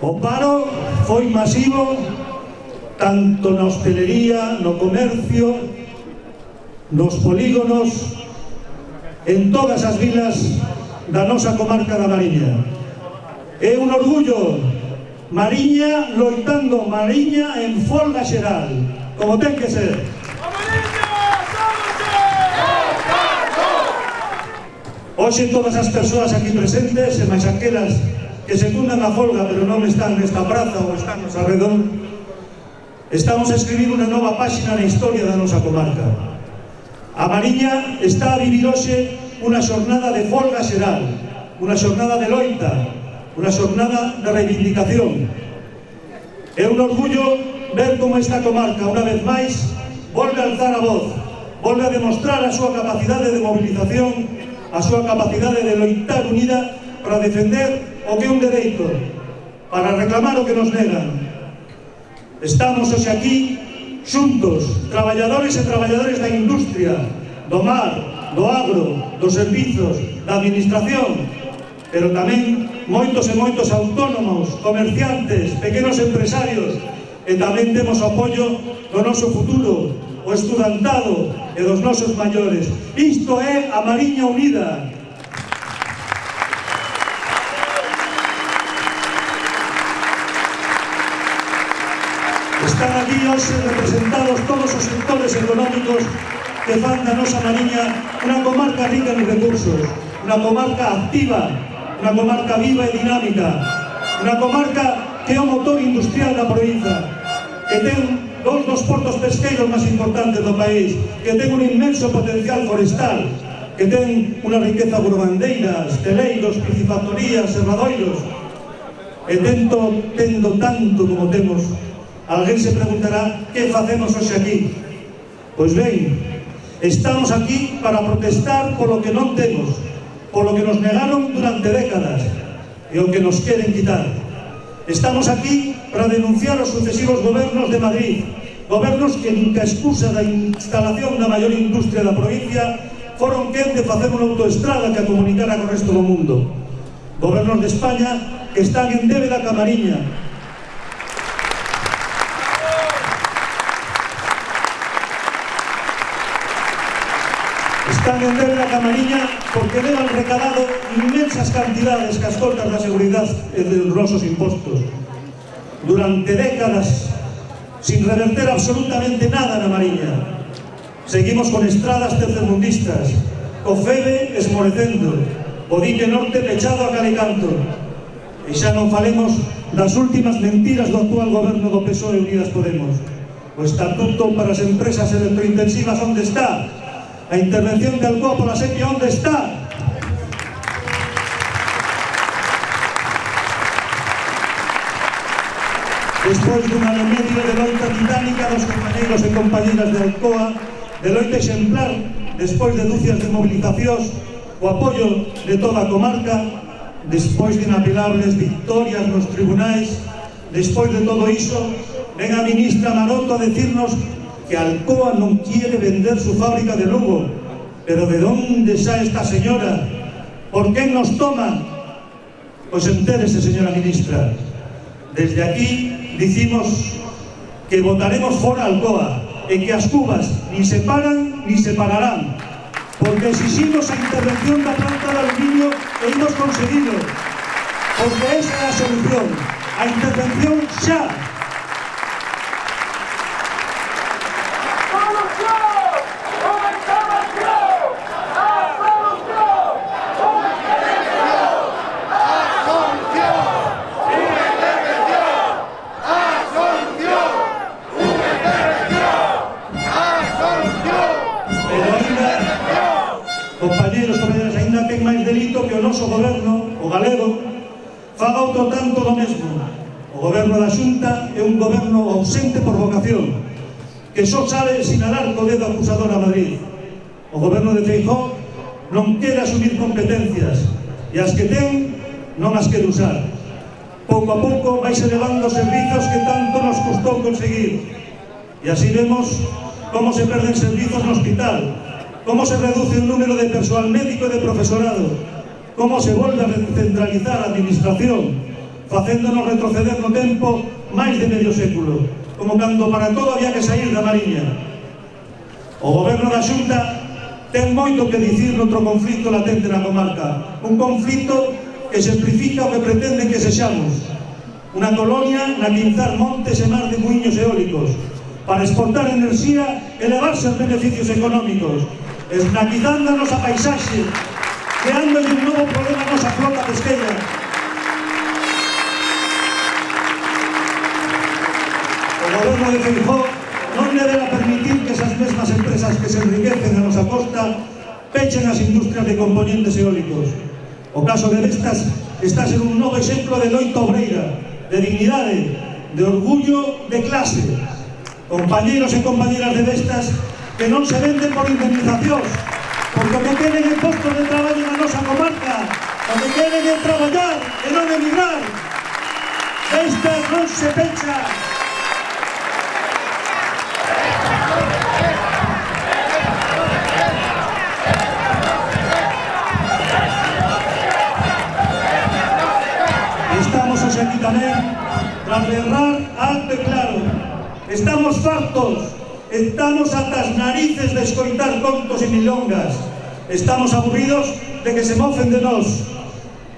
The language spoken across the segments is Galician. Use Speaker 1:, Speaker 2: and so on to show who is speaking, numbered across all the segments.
Speaker 1: O paro foi masivo tanto na hostelería, no comercio, nos polígonos, en todas as vilas da nosa comarca da Mariña. É un orgullo, Mariña loitando, Mariña en folga xeral, como ten que ser. Hoxe todas as persoas aquí presentes e máis aquelas que secundan a folga pero non están nesta praza ou están nos arredor, estamos a escribir unha nova páxina na historia da nosa comarca. A Mariña está a vivir hoxe unha xornada de folga xeral, unha xornada de loita, unha xornada de reivindicación. É un orgullo ver como esta comarca, unha vez máis, volve a alzar a voz, volve a demostrar a súa capacidade de movilización, a súa capacidade de loitar unida para defender o que é un dereito, para reclamar o que nos negan. Estamos hoxe aquí xuntos, traballadores e traballadores da industria, do mar, do agro, dos servizos, da administración, pero tamén moitos e moitos autónomos, comerciantes, pequenos empresarios, e tamén temos apoio do noso futuro, o estudantado e dos nosos maiores. Isto é a Mariña Unida, hoxe representados todos os sectores económicos que fan da nosa Mariña unha comarca rica en recursos, unha comarca activa, unha comarca viva e dinámica, unha comarca que é o motor industrial da provincia, que ten dos dos portos pesqueiros máis importantes do país, que ten un inmenso potencial forestal, que ten unha riqueza burbandeiras, teleiros, piscifactorías, serradoiros, e tento, tendo tanto como temos Alguén se preguntará que facemos hoxe aquí. Pois ben, estamos aquí para protestar polo que non temos, polo que nos negaron durante décadas e o que nos queren quitar. Estamos aquí para denunciar os sucesivos gobernos de Madrid, gobernos que nunca excusa da instalación da maior industria da provincia foron quen de facer unha autoestrada que a comunicara co resto do mundo. Gobernos de España que están en débeda Camariña, tan en guerra porque levan recadado inmensas cantidades que as contas da seguridade e dos nosos impostos. Durante décadas, sin reverter absolutamente nada na Mariña, seguimos con estradas tercermundistas, co Febe esmorecendo, o dique norte pechado a calicanto. E xa non falemos das últimas mentiras do actual goberno do PSOE Unidas Podemos. O estatuto para as empresas electrointensivas onde está? A intervención de Alcoa pola sequia onde está? Despois dunha medio de loita titánica dos compañeiros e compañeras de Alcoa, de loita exemplar, despois de dúcias de mobilizacións, o apoio de toda a comarca, despois de inapilables victorias nos tribunais, despois de todo iso, ven a ministra Maroto a decirnos que Alcoa non quiere vender su fábrica de Lugo. Pero de onde xa esta señora? Por que nos toma? Pois entérese, señora ministra. Desde aquí dicimos que votaremos fora Alcoa e que as cubas ni se paran ni se pararán. Porque exiximos a intervención da planta de aluminio e imos conseguido. Porque esa é a solución. A intervención xa. compañeros compañeras, ainda ten máis delito que o noso goberno, o galego, faga outro tanto do mesmo. O goberno da Xunta é un goberno ausente por vocación, que só sabe sinalar co dedo acusador a Madrid. O goberno de Feijó non quere asumir competencias, e as que ten non as quere usar. Pouco a pouco vais elevando os servizos que tanto nos custou conseguir, e así vemos como se perden servizos no hospital, como se reduce o número de persoal médico e de profesorado, como se volve a centralizar a administración, facéndonos retroceder no tempo máis de medio século, como cando para todo había que sair da Mariña. O goberno da Xunta ten moito que dicir noutro conflito latente na comarca, un conflito que simplifica o que pretenden que sexamos, unha colonia na que inzar montes e mar de muiños eólicos, para exportar enerxía e levarse os beneficios económicos, esnaquizando a nosa paisaxe, creándolle un novo problema a nosa flota pesqueira. O goberno de Feijó non deberá permitir que esas mesmas empresas que se enriquecen a nosa costa pechen as industrias de componentes eólicos. O caso de Vestas está ser un novo exemplo de loita obreira, de dignidade, de orgullo de clase. Compañeros e compañeras de Vestas, que non se venden por indemnizacións, porque o que queren é postos de traballo na nosa comarca, o que queren é traballar e non emigrar. Vestas non se pecha. Estamos hoxe aquí para berrar alto e claro. Estamos fartos Estamos ata as narices de escoitar contos e milongas. Estamos aburridos de que se mofen de nós.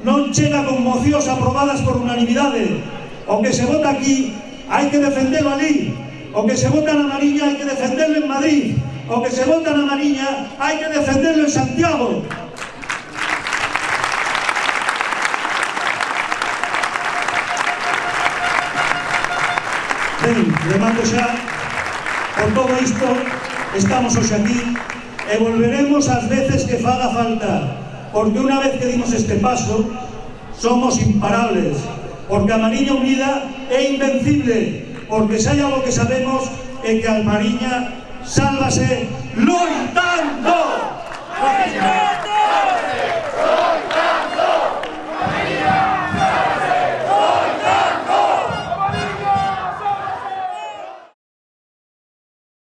Speaker 1: Non chega con mocións aprobadas por unanimidade. O que se vota aquí, hai que defendelo ali. O que se vota na Mariña, hai que defendelo en Madrid. O que se vota na Mariña, hai que defendelo en Santiago. Ben, remato xa Con todo isto, estamos hoxe aquí e volveremos as veces que faga falta, porque unha vez que dimos este paso, somos imparables, porque a Mariña Unida é invencible, porque se hai algo que sabemos é que a Mariña sálvase loita.